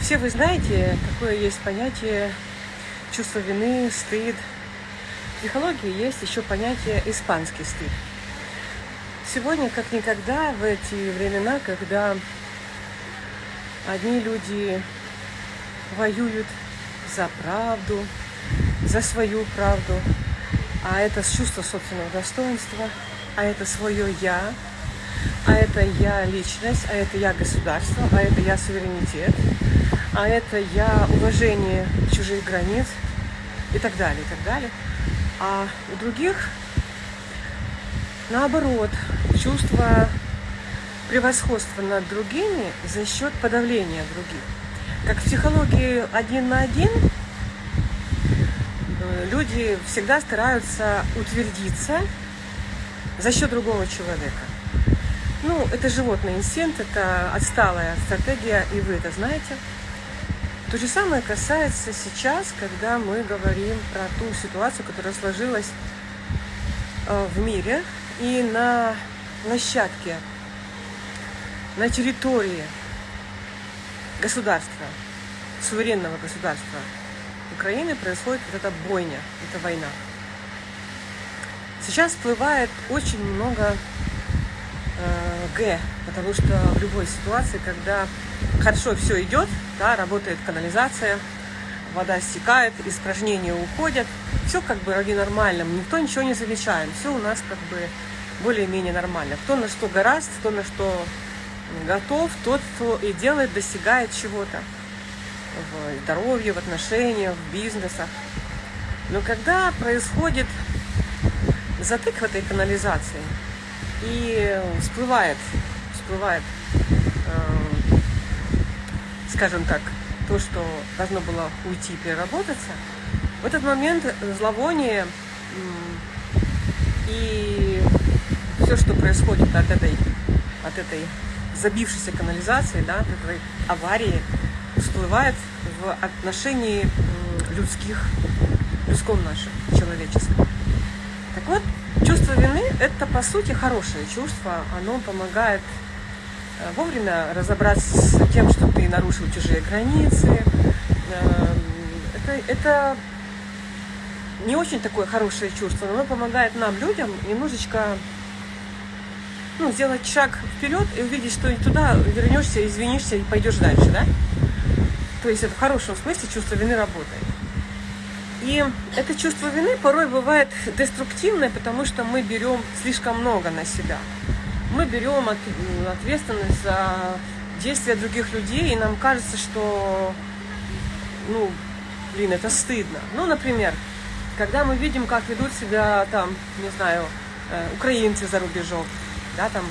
Все вы знаете, какое есть понятие чувство вины, стыд. В психологии есть еще понятие испанский стыд. Сегодня, как никогда, в эти времена, когда одни люди воюют за правду, за свою правду, а это чувство собственного достоинства, а это свое «я», а это я личность, а это я государство, а это я суверенитет, а это я уважение чужих границ и так далее, и так далее. А у других наоборот, чувство превосходства над другими за счет подавления других. Как в психологии один на один, э, люди всегда стараются утвердиться за счет другого человека. Ну, это животный инстинкт, это отсталая стратегия, и вы это знаете. То же самое касается сейчас, когда мы говорим про ту ситуацию, которая сложилась э, в мире и на площадке, на территории государства, суверенного государства Украины происходит вот эта бойня, эта война. Сейчас всплывает очень много Г, потому что в любой ситуации, когда хорошо все идет, да, работает канализация, вода стекает, испражнения уходят, все как бы ради нормальным, никто ничего не замечает, все у нас как бы более-менее нормально. Кто на что гораст, кто на что готов, тот, кто и делает, достигает чего-то в здоровье, в отношениях, в бизнесах. Но когда происходит затык в этой канализации и всплывает, всплывает, э, скажем так, то, что должно было уйти, переработаться, в этот момент зловоние и все, что происходит от этой, от этой забившейся канализации, да, от этой аварии, всплывает в отношении людских, людском нашем, человеческом. Так вот, чувство вины – это, по сути, хорошее чувство. Оно помогает э, вовремя разобраться с тем, что ты нарушил чужие границы. Эм, это, это не очень такое хорошее чувство, но оно помогает нам, людям, немножечко ну, сделать шаг вперед и увидеть, что туда вернешься, извинишься и пойдешь дальше, да? То есть это в хорошем смысле чувство вины работает. И это чувство вины порой бывает деструктивное, потому что мы берем слишком много на себя. Мы берем ответственность за действия других людей, и нам кажется, что, ну, блин, это стыдно. Ну, например, когда мы видим, как ведут себя там, не знаю, э, украинцы за рубежом, да, там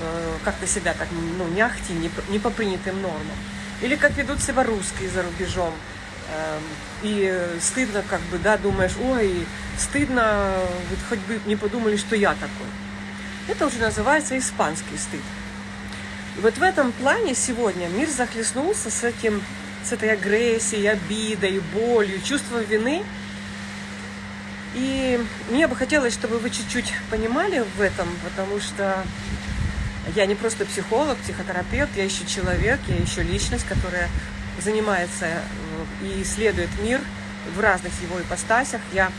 э, как-то себя так, ну, не ахти, не, не по принятым нормам. Или как ведут себя русские за рубежом. Э, и стыдно, как бы, да, думаешь, ой, стыдно, вот хоть бы не подумали, что я такой. Это уже называется испанский стыд. И вот в этом плане сегодня мир захлестнулся с этим, с этой агрессией, обидой, болью, чувством вины. И мне бы хотелось, чтобы вы чуть-чуть понимали в этом, потому что я не просто психолог, психотерапевт, я еще человек, я еще личность, которая занимается э, и исследует мир в разных его ипостасях. Я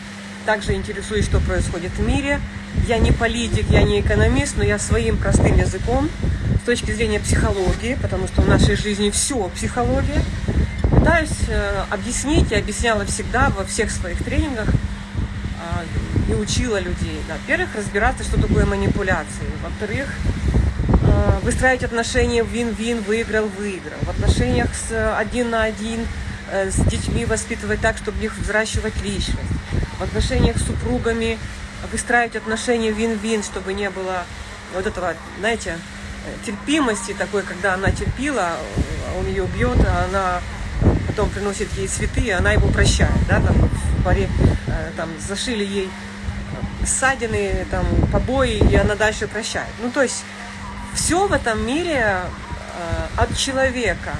также интересуюсь, что происходит в мире. Я не политик, я не экономист, но я своим простым языком, с точки зрения психологии, потому что в нашей жизни все психология, пытаюсь э, объяснить и объясняла всегда во всех своих тренингах а, и учила людей. Во-первых, разбираться, что такое манипуляции. Во-вторых, выстраивать отношения вин-вин, выиграл-выиграл. В отношениях с один на один э, с детьми воспитывать так, чтобы их взращивать личность. В отношениях с супругами выстраивать отношения вин-вин, чтобы не было вот этого, знаете, терпимости такой, когда она терпила, он ее бьет, а она потом приносит ей цветы, и она его прощает, да, там в паре, э, там зашили ей ссадины, там побои, и она дальше прощает. Ну, то есть все в этом мире э, от человека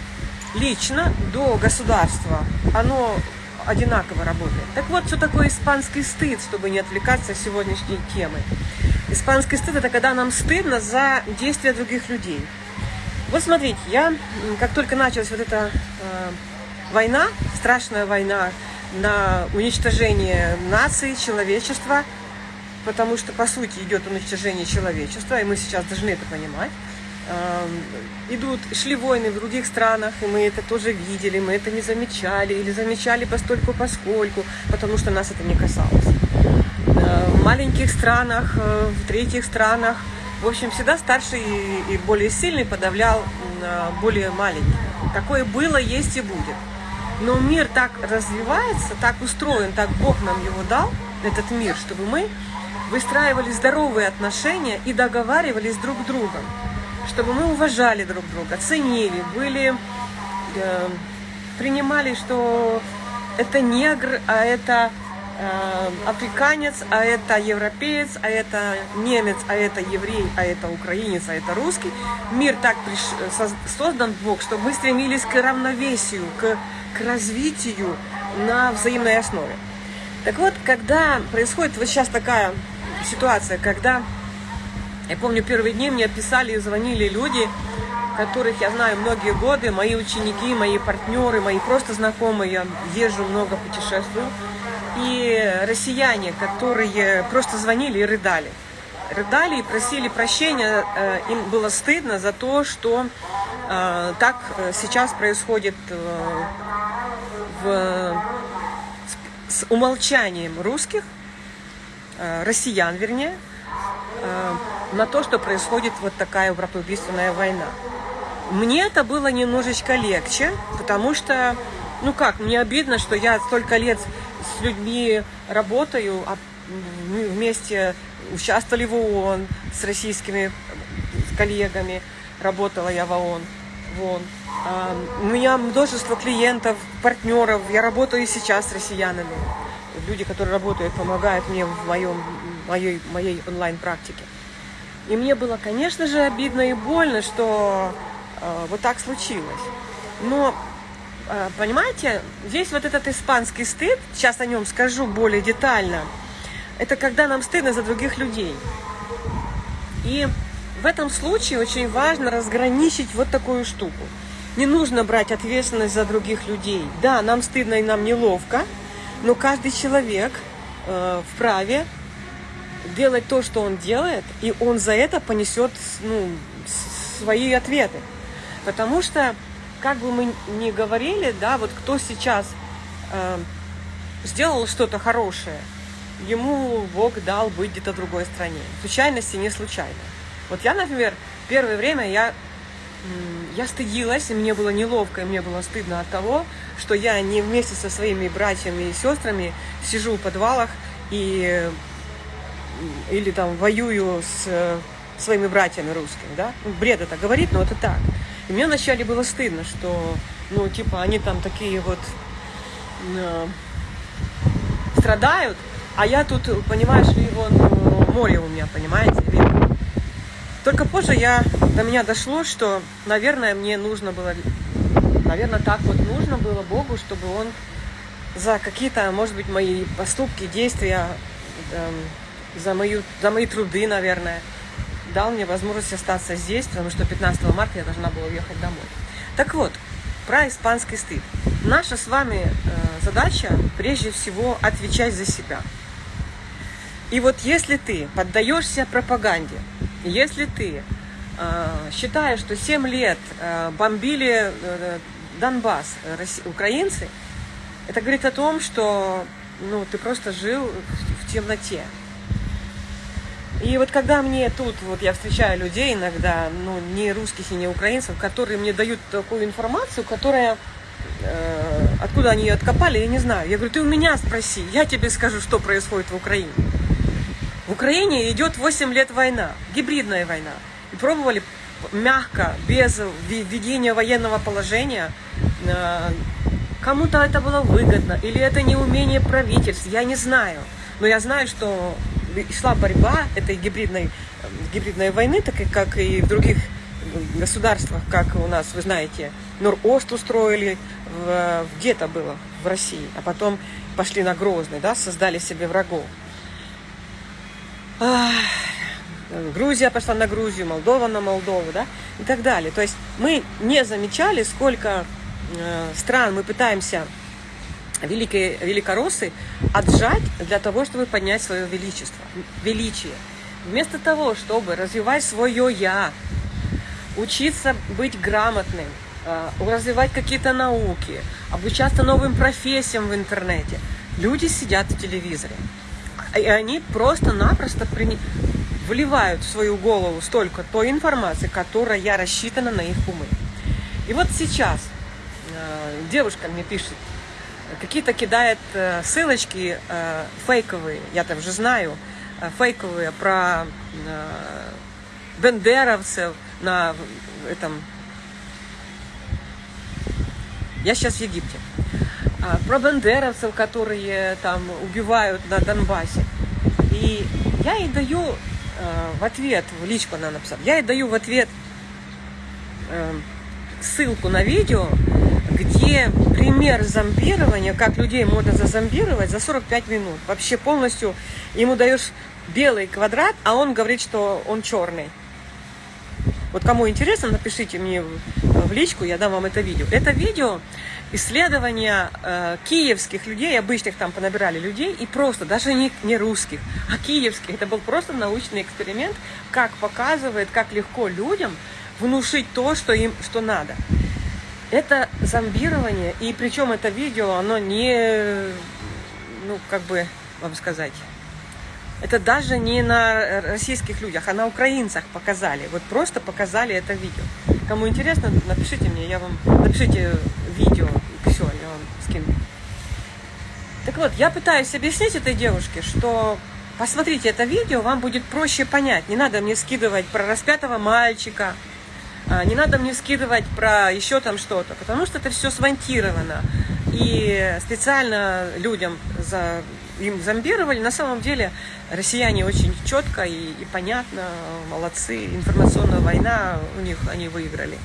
лично до государства, оно одинаково работает. Так вот, что такое испанский стыд, чтобы не отвлекаться от сегодняшней темы. Испанский стыд – это когда нам стыдно за действия других людей. Вот смотрите, я, как только началась вот эта э, война, страшная война на уничтожение нации, человечества, потому что, по сути, идет уничтожение человечества, и мы сейчас должны это понимать. Э, идут, шли войны в других странах, и мы это тоже видели, мы это не замечали, или замечали постольку поскольку, потому что нас это не касалось. Э, в маленьких странах, э, в третьих странах – в общем, всегда старший и более сильный подавлял более маленький. Такое было, есть и будет. Но мир так развивается, так устроен, так Бог нам его дал, этот мир, чтобы мы выстраивали здоровые отношения и договаривались друг с другом. Чтобы мы уважали друг друга, ценили, были, э, принимали, что это негр, а это Э, африканец, а это европеец, а это немец, а это еврей, а это украинец, а это русский. Мир так приш... создан Бог, чтобы мы стремились к равновесию, к, к развитию на взаимной основе. Так вот, когда происходит вот сейчас такая ситуация, когда, я помню, первые дни мне писали и звонили люди, которых я знаю многие годы, мои ученики, мои партнеры, мои просто знакомые, я езжу много, путешествую, и россияне, которые просто звонили и рыдали. Рыдали и просили прощения, э, им было стыдно за то, что э, так э, сейчас происходит в, с умолчанием русских, россиян вернее, на то, что происходит вот такая братоубийственная война. Мне это было немножечко легче, потому что, ну как, мне обидно, что я столько лет с людьми работаю, а вместе участвовали в ООН с российскими коллегами, работала я в ООН. В ООН. У меня множество клиентов, партнеров, я работаю и сейчас с россиянами. Люди, которые работают, помогают мне в моем, моей, моей онлайн-практике. И мне было, конечно же, обидно и больно, что э, вот так случилось. Но а, понимаете, здесь вот этот испанский стыд, сейчас о нем скажу более детально, это когда нам стыдно за других людей. И в этом случае очень важно разграничить вот такую штуку. Не нужно брать ответственность за других людей. Да, нам стыдно и нам неловко, но каждый человек э, вправе делать то, что он делает, и он за это понесет ну, свои ответы. Потому что как бы мы ни говорили, да, вот кто сейчас э, сделал что-то хорошее, ему Бог дал быть где-то в другой стране. Случайности не случайно. Вот я, например, первое время я, я стыдилась, и мне было неловко, и мне было стыдно от того, что я не вместе со своими братьями и сестрами сижу в подвалах и или там воюю с э, своими братьями русскими, да? Бред это говорит, но это так. И мне вначале было стыдно, что, ну, типа, они там такие вот э, страдают, а я тут, понимаешь ли, вон ну, море у меня, понимаете. Только позже я, до меня дошло, что, наверное, мне нужно было, наверное, так вот нужно было Богу, чтобы Он за какие-то, может быть, мои поступки, действия, э, за, мою, за мои труды, наверное, дал мне возможность остаться здесь, потому что 15 марта я должна была уехать домой. Так вот, про испанский стыд. Наша с вами э, задача прежде всего отвечать за себя. И вот если ты поддаешься пропаганде, если ты э, считаешь, что 7 лет э, бомбили э, Донбасс э, украинцы, это говорит о том, что ну, ты просто жил в темноте. И вот когда мне тут, вот я встречаю людей иногда, ну, не русских и не украинцев, которые мне дают такую информацию, которая, э, откуда они ее откопали, я не знаю. Я говорю, ты у меня спроси, я тебе скажу, что происходит в Украине. В Украине идет 8 лет война, гибридная война. И пробовали мягко, без введения военного положения, э, кому-то это было выгодно, или это неумение правительств, я не знаю. Но я знаю, что шла борьба этой гибридной, гибридной войны, так как и в других государствах, как у нас, вы знаете, Нор-Ост устроили, где-то было в России, а потом пошли на Грозный, да, создали себе врагов. Грузия пошла на Грузию, Молдова на Молдову, да, и так далее. То есть мы не замечали, сколько э, стран мы пытаемся великие великороссы отжать для того, чтобы поднять свое величество, величие. Вместо того, чтобы развивать свое я, учиться быть грамотным, э, развивать какие-то науки, обучаться новым профессиям в интернете, люди сидят в телевизоре. И они просто-напросто при... вливают в свою голову столько той информации, которая рассчитана на их умы. И вот сейчас э, девушка мне пишет, какие-то кидает э, ссылочки э, фейковые, я там уже знаю, э, фейковые про э, бендеровцев на этом... Я сейчас в Египте. А, про бендеровцев, которые там убивают на Донбассе. И я ей даю в ответ, в личку она написала, я ей даю в ответ э, ссылку на видео, где пример зомбирования, как людей можно зазомбировать за 45 минут. Вообще полностью ему даешь белый квадрат, а он говорит, что он черный. Вот кому интересно, напишите мне в личку, я дам вам это видео. Это видео исследования э, киевских людей, обычных там понабирали людей, и просто, даже не, не русских, а киевских. Это был просто научный эксперимент, как показывает, как легко людям внушить то, что им что надо. Это зомбирование, и причем это видео, оно не, ну, как бы вам сказать, это даже не на российских людях, а на украинцах показали. Вот просто показали это видео. Кому интересно, напишите мне, я вам напишите видео, и все, я вам скину. Так вот, я пытаюсь объяснить этой девушке, что посмотрите это видео, вам будет проще понять. Не надо мне скидывать про распятого мальчика, а, не надо мне скидывать про еще там что-то, потому что это все смонтировано. И специально людям за, им зомбировали. На самом деле россияне очень четко и, и понятно, молодцы. Информационная война у них, они выиграли.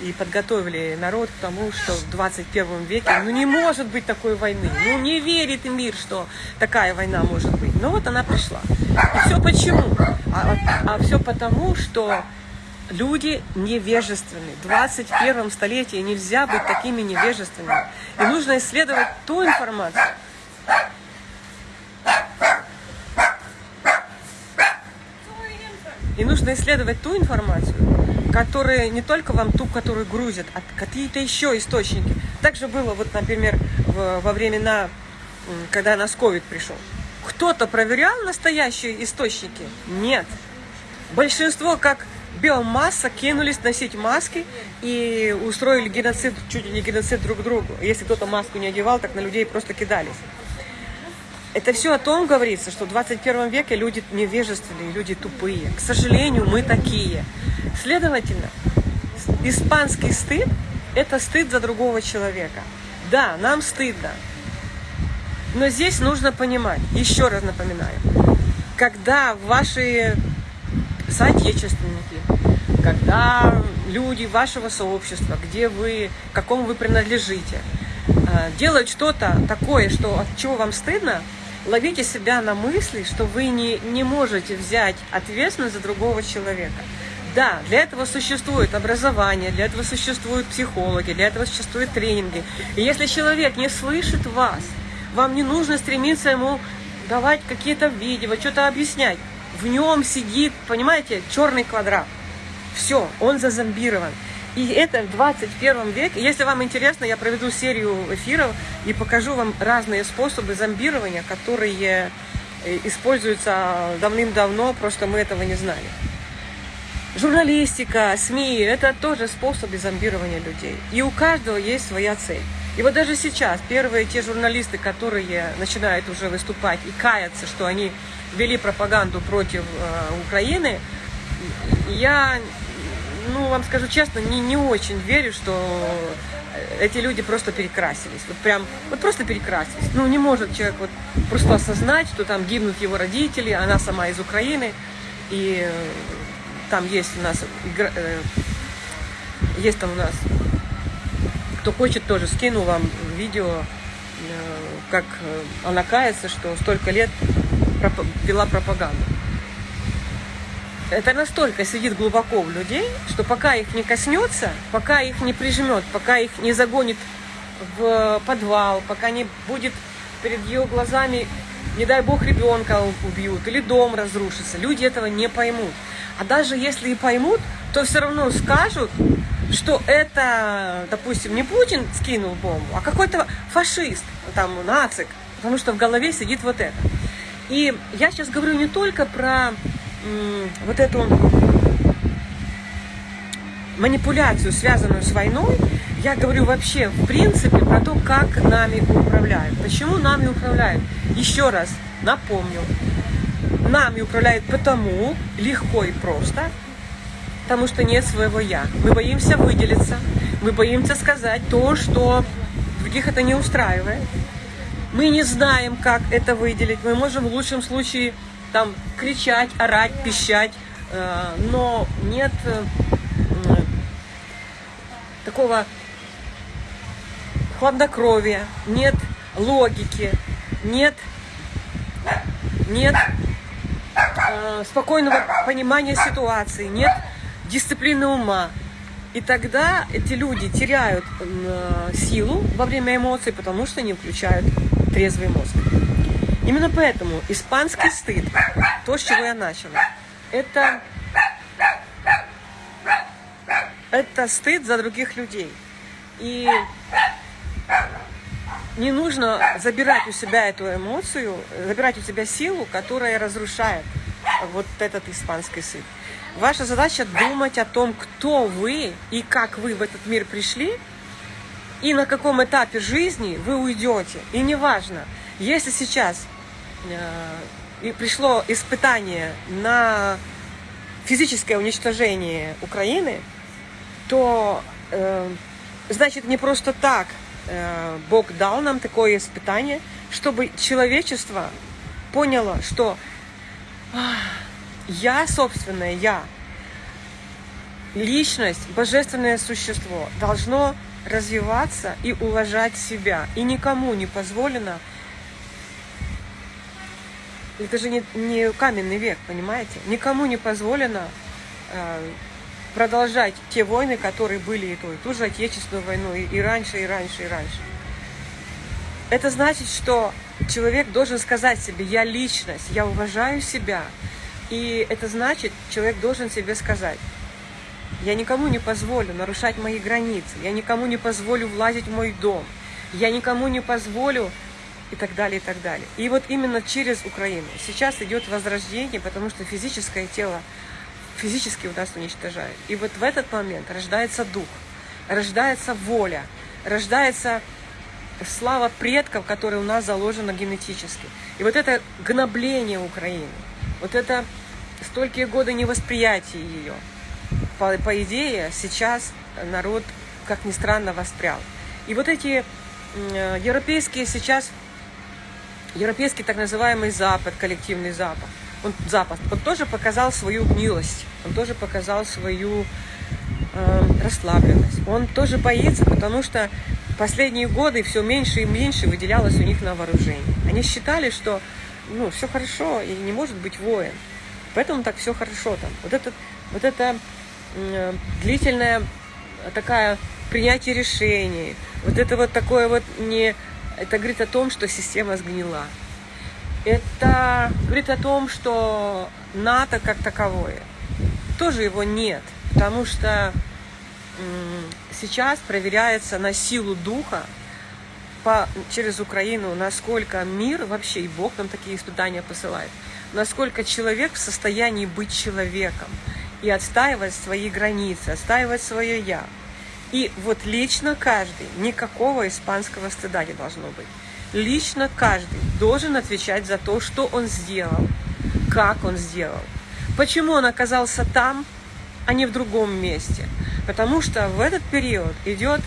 И подготовили народ к тому, что в 21 веке, ну не может быть такой войны. Ну не верит мир, что такая война может быть. Но вот она пришла. И все почему? А, а, все потому, что люди невежественны. В 21 столетии нельзя быть такими невежественными. И нужно исследовать ту информацию, и нужно исследовать ту информацию, которая не только вам ту, которую грузят, а какие-то еще источники. Также было, вот, например, во времена, когда нас ковид пришел. Кто-то проверял настоящие источники? Нет. Большинство, как биомасса кинулись носить маски и устроили геноцид, чуть ли не геноцид друг другу. Если кто-то маску не одевал, так на людей просто кидались. Это все о том говорится, что в 21 веке люди невежественные, люди тупые. К сожалению, мы такие. Следовательно, испанский стыд – это стыд за другого человека. Да, нам стыдно. Но здесь нужно понимать, еще раз напоминаю, когда ваши соотечественники, когда люди вашего сообщества, где вы, какому вы принадлежите, э, делают что-то такое, что от чего вам стыдно, ловите себя на мысли, что вы не, не можете взять ответственность за другого человека. Да, для этого существует образование, для этого существуют психологи, для этого существуют тренинги. И если человек не слышит вас, вам не нужно стремиться ему давать какие-то видео, что-то объяснять в нем сидит, понимаете, черный квадрат. Все, он зазомбирован. И это в 21 веке. Если вам интересно, я проведу серию эфиров и покажу вам разные способы зомбирования, которые э, используются давным-давно, просто мы этого не знали. Журналистика, СМИ – это тоже способы зомбирования людей. И у каждого есть своя цель. И вот даже сейчас первые те журналисты, которые начинают уже выступать и каяться, что они вели пропаганду против э, Украины, я, ну, вам скажу честно, не, не очень верю, что эти люди просто перекрасились. Вот прям, вот просто перекрасились. Ну, не может человек вот просто осознать, что там гибнут его родители, она сама из Украины, и там есть у нас, э, есть там у нас кто хочет, тоже скину вам видео, э, как она кается, что столько лет вела пропаганду. Это настолько сидит глубоко в людей, что пока их не коснется, пока их не прижмет, пока их не загонит в подвал, пока не будет перед ее глазами, не дай бог, ребенка убьют или дом разрушится, люди этого не поймут. А даже если и поймут, то все равно скажут, что это, допустим, не Путин скинул бомбу, а какой-то фашист, там, нацик, потому что в голове сидит вот это. И я сейчас говорю не только про вот эту манипуляцию, связанную с войной, я говорю вообще, в принципе, про то, как нами управляют. Почему нами управляют? Еще раз напомню. Нами управляют потому, легко и просто, потому что нет своего «я». Мы боимся выделиться, мы боимся сказать то, что других это не устраивает. Мы не знаем, как это выделить. Мы можем в лучшем случае там кричать, орать, пищать, э, но нет э, такого хладнокровия, нет логики, нет, нет э, спокойного понимания ситуации, нет дисциплины ума. И тогда эти люди теряют силу во время эмоций, потому что не включают трезвый мозг. Именно поэтому испанский стыд, то, с чего я начала, это, это стыд за других людей. И не нужно забирать у себя эту эмоцию, забирать у себя силу, которая разрушает вот этот испанский стыд. Ваша задача думать о том, кто вы и как вы в этот мир пришли, и на каком этапе жизни вы уйдете. И неважно, если сейчас и пришло испытание на физическое уничтожение Украины, то э, значит не просто так э, Бог дал нам такое испытание, чтобы человечество поняло, что я, собственное я, личность, божественное существо должно развиваться и уважать себя. И никому не позволено это же не, не каменный век, понимаете? Никому не позволено э, продолжать те войны, которые были и ту, и ту же Отечественную войну, и, и раньше, и раньше, и раньше. Это значит, что человек должен сказать себе, я личность, я уважаю себя. И это значит, человек должен себе сказать, я никому не позволю нарушать мои границы, я никому не позволю влазить в мой дом, я никому не позволю и так далее, и так далее. И вот именно через Украину сейчас идет возрождение, потому что физическое тело физически у нас уничтожает. И вот в этот момент рождается дух, рождается воля, рождается слава предков, которая у нас заложена генетически. И вот это гнобление Украины, вот это столькие годы невосприятия ее, по, по идее, сейчас народ, как ни странно, воспрял. И вот эти европейские сейчас европейский так называемый Запад, коллективный Запад, он, Запад, он тоже показал свою гнилость, он тоже показал свою э, расслабленность. Он тоже боится, потому что последние годы все меньше и меньше выделялось у них на вооружение. Они считали, что ну, все хорошо и не может быть воин. Поэтому так все хорошо там. Вот это, вот это э, длительное такая принятие решений, вот это вот такое вот не это говорит о том, что система сгнила. Это говорит о том, что НАТО как таковое, тоже его нет, потому что сейчас проверяется на силу духа по, через Украину, насколько мир вообще, и Бог нам такие испытания посылает, насколько человек в состоянии быть человеком и отстаивать свои границы, отстаивать свое «я». И вот лично каждый, никакого испанского стыда не должно быть. Лично каждый должен отвечать за то, что он сделал, как он сделал. Почему он оказался там, а не в другом месте? Потому что в этот период идет,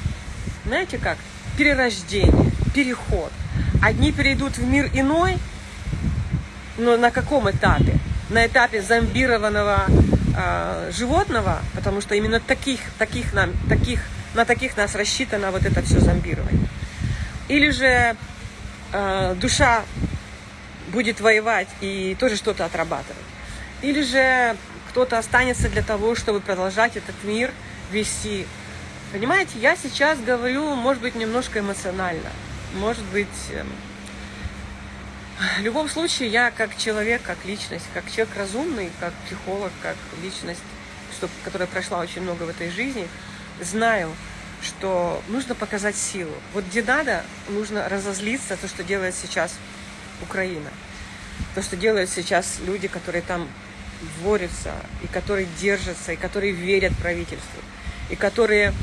знаете как, перерождение, переход. Одни перейдут в мир иной, но на каком этапе? На этапе зомбированного э, животного, потому что именно таких, таких, нам, таких на таких нас рассчитано вот это все зомбирование. Или же э, душа будет воевать и тоже что-то отрабатывать. Или же кто-то останется для того, чтобы продолжать этот мир вести. Понимаете, я сейчас говорю, может быть, немножко эмоционально, может быть, эм, в любом случае, я как человек, как личность, как человек разумный, как психолог, как личность, что, которая прошла очень много в этой жизни, знаю, что нужно показать силу. Вот где надо, нужно разозлиться, то, что делает сейчас Украина. То, что делают сейчас люди, которые там борются, и которые держатся, и которые верят правительству, и которые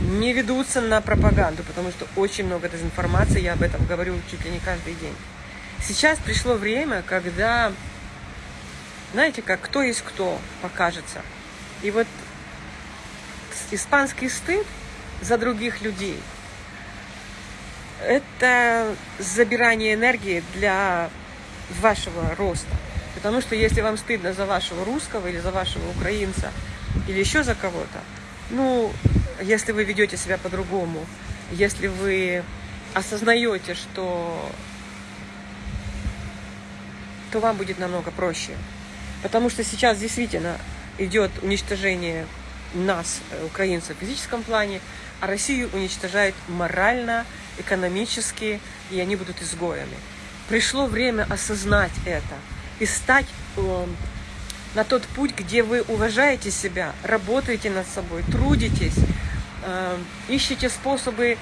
не ведутся на пропаганду, потому что очень много дезинформации, я об этом говорю чуть ли не каждый день. Сейчас пришло время, когда, знаете, как кто есть кто покажется. И вот испанский стыд за других людей – это забирание энергии для вашего роста. Потому что если вам стыдно за вашего русского или за вашего украинца, или еще за кого-то, ну, если вы ведете себя по-другому, если вы осознаете, что то вам будет намного проще. Потому что сейчас действительно идет уничтожение нас, э, украинцев, в физическом плане, а Россию уничтожают морально, экономически, и они будут изгоями. Пришло время осознать это и стать э, на тот путь, где вы уважаете себя, работаете над собой, трудитесь, э, ищете способы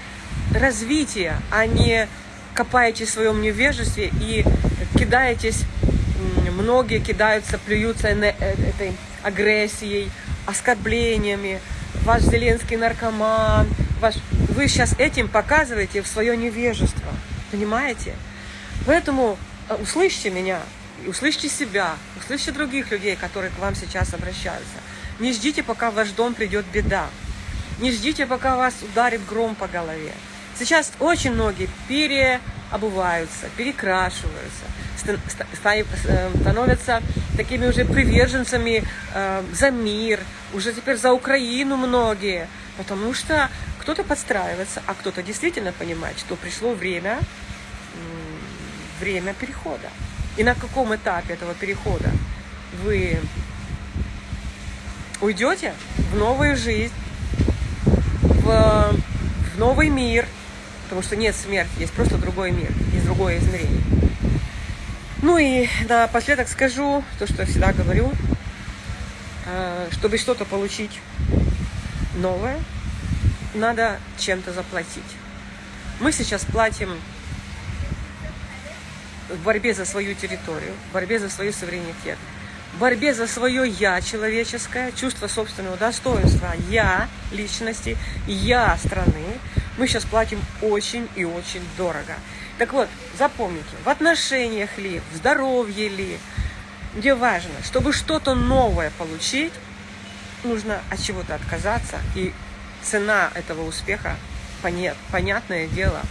развития, а не копаете в своем невежестве и кидаетесь многие кидаются, плюются э, этой агрессией, оскорблениями. Ваш Зеленский наркоман. Ваш... Вы сейчас этим показываете в свое невежество. Понимаете? Поэтому э, услышьте меня, услышьте себя, услышьте других людей, которые к вам сейчас обращаются. Не ждите, пока в ваш дом придет беда. Не ждите, пока вас ударит гром по голове. Сейчас очень многие переобуваются, перекрашиваются, становятся такими уже приверженцами э, за мир, уже теперь за Украину многие, потому что кто-то подстраивается, а кто-то действительно понимает, что пришло время, время перехода. И на каком этапе этого перехода вы уйдете в новую жизнь, в, в новый мир, потому что нет смерти, есть просто другой мир, есть другое измерение. Ну и напоследок скажу то, что я всегда говорю. Э, чтобы что-то получить новое, надо чем-то заплатить. Мы сейчас платим в борьбе за свою территорию, в борьбе за свой суверенитет, в борьбе за свое «я» человеческое, чувство собственного достоинства «я» личности, «я» страны, мы сейчас платим очень и очень дорого. Так вот, запомните, в отношениях ли, в здоровье ли, где важно, чтобы что-то новое получить, нужно от чего-то отказаться, и цена этого успеха, понят, понятное дело,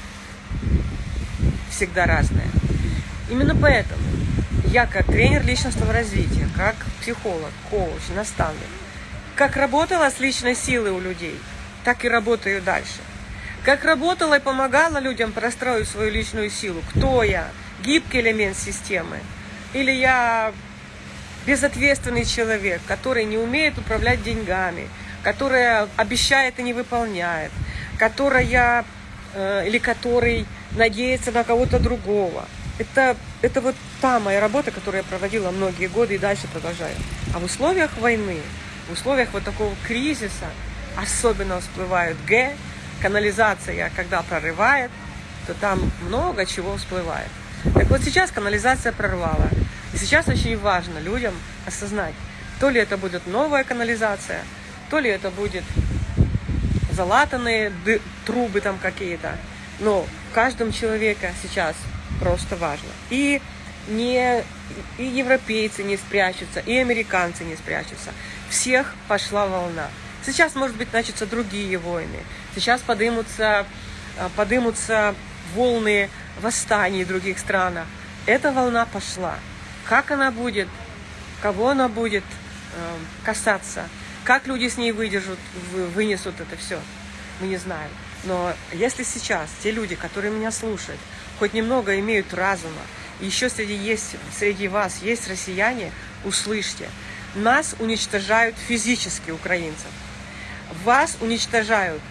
всегда разная. Именно поэтому я как тренер личностного развития, как психолог, коуч, наставник, как работала с личной силой у людей, так и работаю дальше. Как работала и помогала людям простроить свою личную силу? Кто я? Гибкий элемент системы? Или я безответственный человек, который не умеет управлять деньгами, который обещает и не выполняет, которая э, или который надеется на кого-то другого. Это, это вот та моя работа, которую я проводила многие годы и дальше продолжаю. А в условиях войны, в условиях вот такого кризиса особенно всплывают Г, канализация, когда прорывает, то там много чего всплывает. Так вот сейчас канализация прорвала. И сейчас очень важно людям осознать, то ли это будет новая канализация, то ли это будет залатанные трубы там какие-то. Но в каждом человеке сейчас просто важно. И не и европейцы не спрячутся, и американцы не спрячутся. Всех пошла волна. Сейчас, может быть, начнутся другие войны. Сейчас подымутся, а, подымутся волны восстаний в других странах. Эта волна пошла. Как она будет, кого она будет э, касаться, как люди с ней выдержат, вынесут это все, мы не знаем. Но если сейчас те люди, которые меня слушают, хоть немного имеют разума, еще среди, есть, среди вас есть россияне, услышьте, нас уничтожают физически украинцев. Вас уничтожают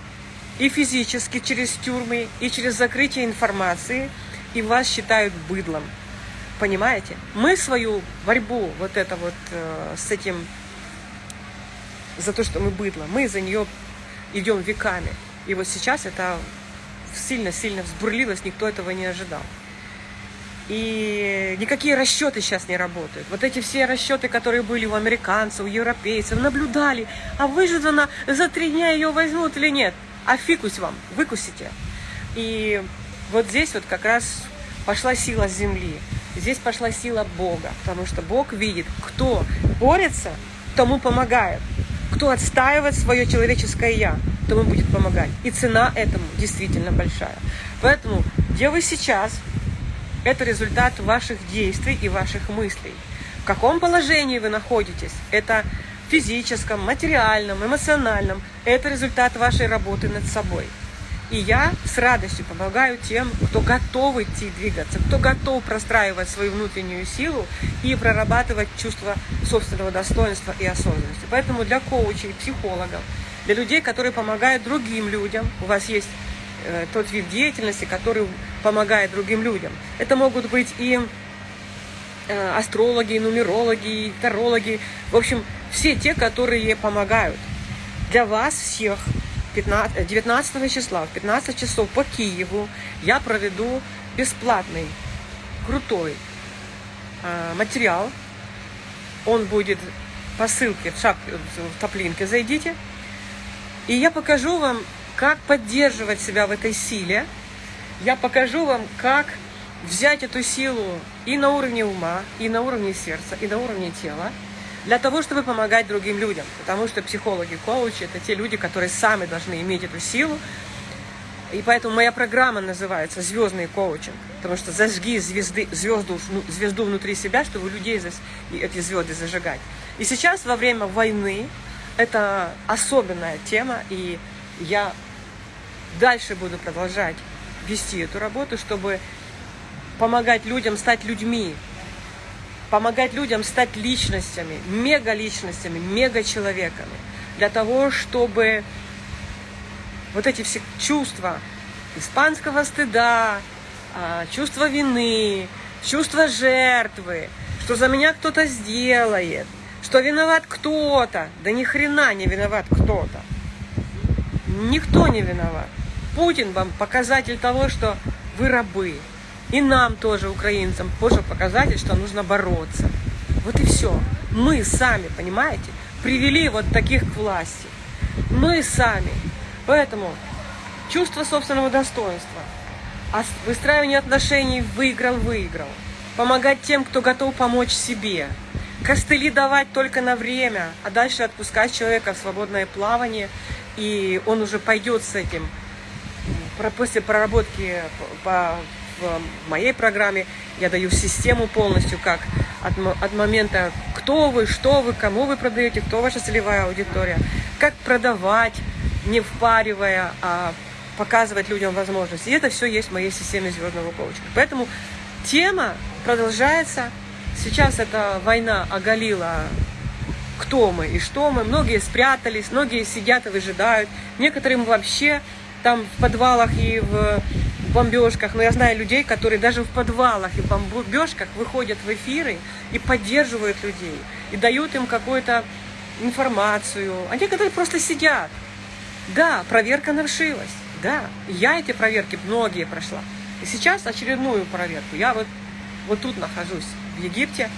и физически через тюрьмы, и через закрытие информации, и вас считают быдлом. Понимаете? Мы свою борьбу вот это вот э, с этим, за то, что мы быдло, мы за нее идем веками. И вот сейчас это сильно-сильно взбурлилось, никто этого не ожидал. И никакие расчеты сейчас не работают. Вот эти все расчеты, которые были у американцев, у европейцев, наблюдали, а выждано за три дня ее возьмут или нет. А фикусь вам, выкусите. И вот здесь вот как раз пошла сила земли. Здесь пошла сила Бога, потому что Бог видит, кто борется, тому помогает. Кто отстаивает свое человеческое «я», тому будет помогать. И цена этому действительно большая. Поэтому, где вы сейчас, это результат ваших действий и ваших мыслей. В каком положении вы находитесь, это физическом, материальном, эмоциональном, это результат вашей работы над собой. И я с радостью помогаю тем, кто готов идти двигаться, кто готов простраивать свою внутреннюю силу и прорабатывать чувство собственного достоинства и осознанности. Поэтому для коучей, психологов, для людей, которые помогают другим людям, у вас есть э, тот вид деятельности, который помогает другим людям. Это могут быть и э, астрологи, нумерологи, тарологи, в общем, все те, которые помогают. Для вас всех 15, 19 числа в 15 часов по Киеву я проведу бесплатный, крутой э, материал. Он будет по ссылке в, шап, в топлинке, зайдите. И я покажу вам, как поддерживать себя в этой силе. Я покажу вам, как взять эту силу и на уровне ума, и на уровне сердца, и на уровне тела для того, чтобы помогать другим людям. Потому что психологи, коучи – это те люди, которые сами должны иметь эту силу. И поэтому моя программа называется «Звездный коучинг». Потому что зажги звезды, звезду, звезду внутри себя, чтобы людей эти звезды зажигать. И сейчас, во время войны, это особенная тема, и я дальше буду продолжать вести эту работу, чтобы помогать людям стать людьми, помогать людям стать личностями, мега-личностями, мега-человеками, для того, чтобы вот эти все чувства испанского стыда, а, чувство вины, чувство жертвы, что за меня кто-то сделает, что виноват кто-то. Да ни хрена не виноват кто-то. Никто не виноват. Путин вам показатель того, что вы рабы. И нам тоже, украинцам, тоже показатель, что нужно бороться. Вот и все. Мы сами, понимаете, привели вот таких к власти. Мы сами. Поэтому чувство собственного достоинства, выстраивание отношений выиграл-выиграл, помогать тем, кто готов помочь себе, костыли давать только на время, а дальше отпускать человека в свободное плавание, и он уже пойдет с этим после проработки по в моей программе я даю систему полностью, как от, от момента, кто вы, что вы, кому вы продаете, кто ваша целевая аудитория, как продавать, не впаривая, а показывать людям возможности. И это все есть в моей системе звездного коучинга. Поэтому тема продолжается. Сейчас эта война оголила, кто мы и что мы. Многие спрятались, многие сидят и выжидают. Некоторым вообще там в подвалах и в бомбежках, но я знаю людей, которые даже в подвалах и бомбежках выходят в эфиры и поддерживают людей, и дают им какую-то информацию. А некоторые просто сидят. Да, проверка навшилась. Да, я эти проверки многие прошла. И сейчас очередную проверку. Я вот, вот тут нахожусь, в Египте.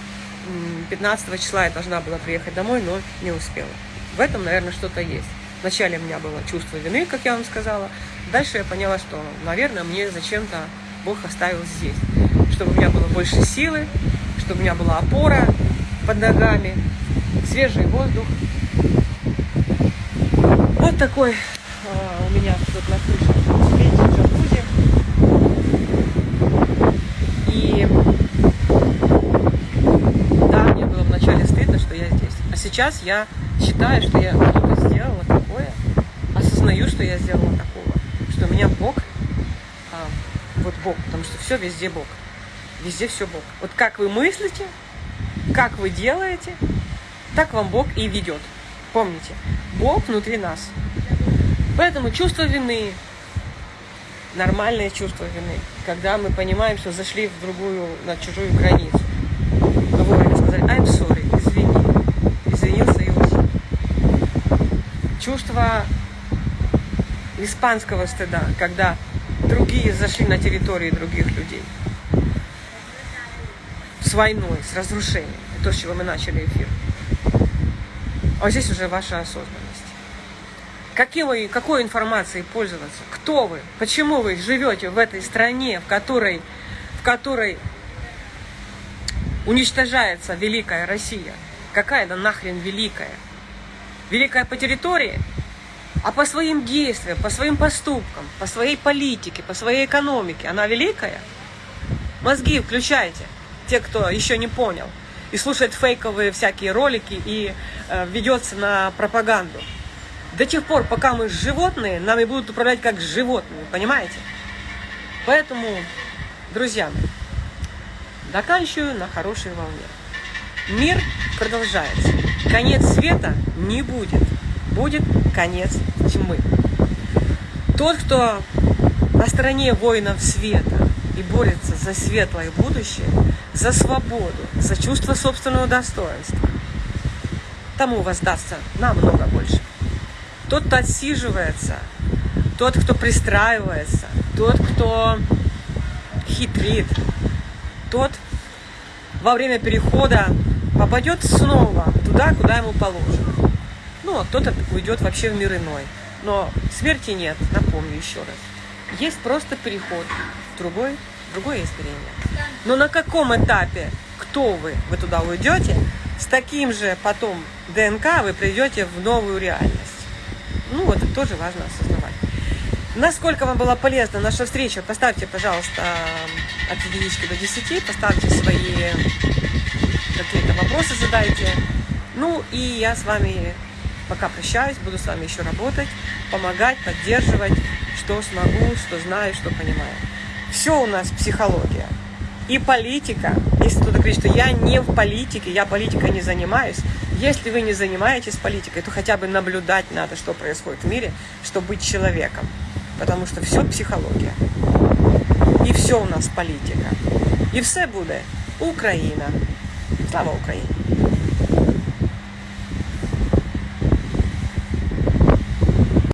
15 числа я должна была приехать домой, но не успела. В этом, наверное, что-то есть. Вначале у меня было чувство вины, как я вам сказала. Дальше я поняла, что, наверное, мне зачем-то Бог оставил здесь. Чтобы у меня было больше силы, чтобы у меня была опора под ногами, свежий воздух. Вот такой а, у меня тут на крыше светит джакузи. И да, мне было вначале стыдно, что я здесь. А сейчас я считаю, что я сделала такое, осознаю, что я сделала такого что у меня Бог, а, вот Бог, потому что все везде Бог. Везде все Бог. Вот как вы мыслите, как вы делаете, Так вам Бог и ведет. Помните, Бог внутри нас. Поэтому чувство вины, нормальное чувство вины, когда мы понимаем, что зашли в другую, на чужую границу. Мы вовремя сказали, I'm sorry, извини, извинился и ушел. Чувство испанского стыда, когда другие зашли на территории других людей. С войной, с разрушением. То, с чего мы начали эфир. А здесь уже ваша осознанность. Каким вы, какой информацией пользоваться? Кто вы? Почему вы живете в этой стране, в которой, в которой уничтожается великая Россия? Какая она нахрен великая? Великая по территории? А по своим действиям, по своим поступкам, по своей политике, по своей экономике она великая? Мозги включайте, те, кто еще не понял, и слушает фейковые всякие ролики и э, ведется на пропаганду. До тех пор, пока мы животные, нами будут управлять как животные, понимаете? Поэтому, друзья, заканчиваю на хорошей волне. Мир продолжается. Конец света не будет будет конец тьмы. Тот, кто на стороне воинов света и борется за светлое будущее, за свободу, за чувство собственного достоинства, тому воздастся намного больше. Тот, кто отсиживается, тот, кто пристраивается, тот, кто хитрит, тот во время перехода попадет снова туда, куда ему положено. Ну, а кто-то уйдет вообще в мир иной. Но смерти нет, напомню еще раз. Есть просто переход в другой, другое измерение. Но на каком этапе, кто вы, вы туда уйдете, с таким же потом ДНК вы придете в новую реальность. Ну, это тоже важно осознавать. Насколько вам была полезна наша встреча, поставьте, пожалуйста, от единички до 10, поставьте свои какие-то вопросы, задайте. Ну, и я с вами Пока прощаюсь, буду с вами еще работать, помогать, поддерживать, что смогу, что знаю, что понимаю. Все у нас психология. И политика. Если кто-то говорит, что я не в политике, я политикой не занимаюсь. Если вы не занимаетесь политикой, то хотя бы наблюдать надо, что происходит в мире, чтобы быть человеком. Потому что все психология. И все у нас политика. И все будет Украина. Слава Украине!